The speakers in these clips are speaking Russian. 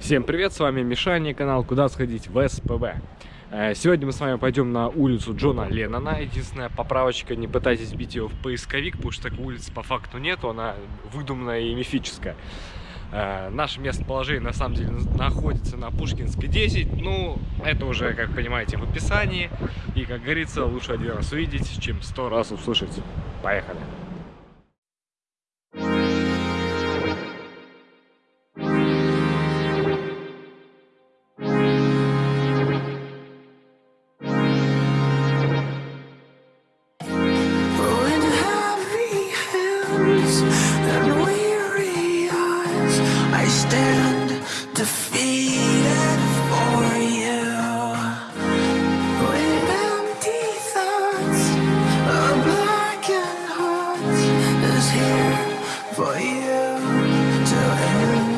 Всем привет, с вами Мишаня, канал «Куда сходить в СПБ». Э, Сегодня мы с вами пойдем на улицу Джона Леннона. Единственная поправочка, не пытайтесь бить ее в поисковик, потому что такой улицы по факту нету, она выдуманная и мифическая. Э, Наше местоположение на самом деле находится на Пушкинской 10. Ну, это уже, как понимаете, в описании. И, как говорится, лучше один раз увидеть, чем сто раз услышать. Поехали! Weary eyes, I stand defeated for you. With empty thoughts, a blackened heart is here for you to end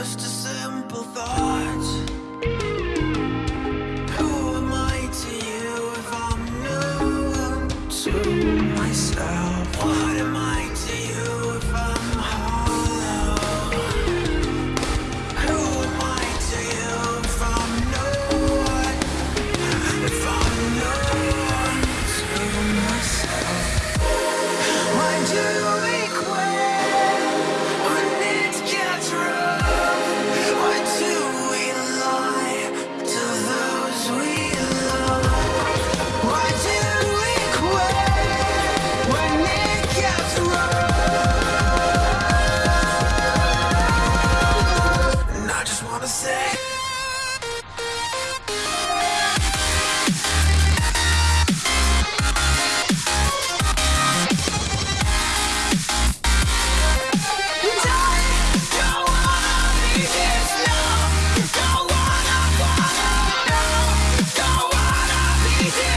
Just a simple thought. Who am I to you if I'm no one to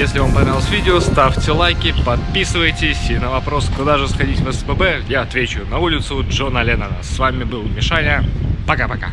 Если вам понравилось видео, ставьте лайки, подписывайтесь. И на вопрос, куда же сходить в СПБ, я отвечу на улицу Джона Леннона. С вами был Мишаня. Пока-пока.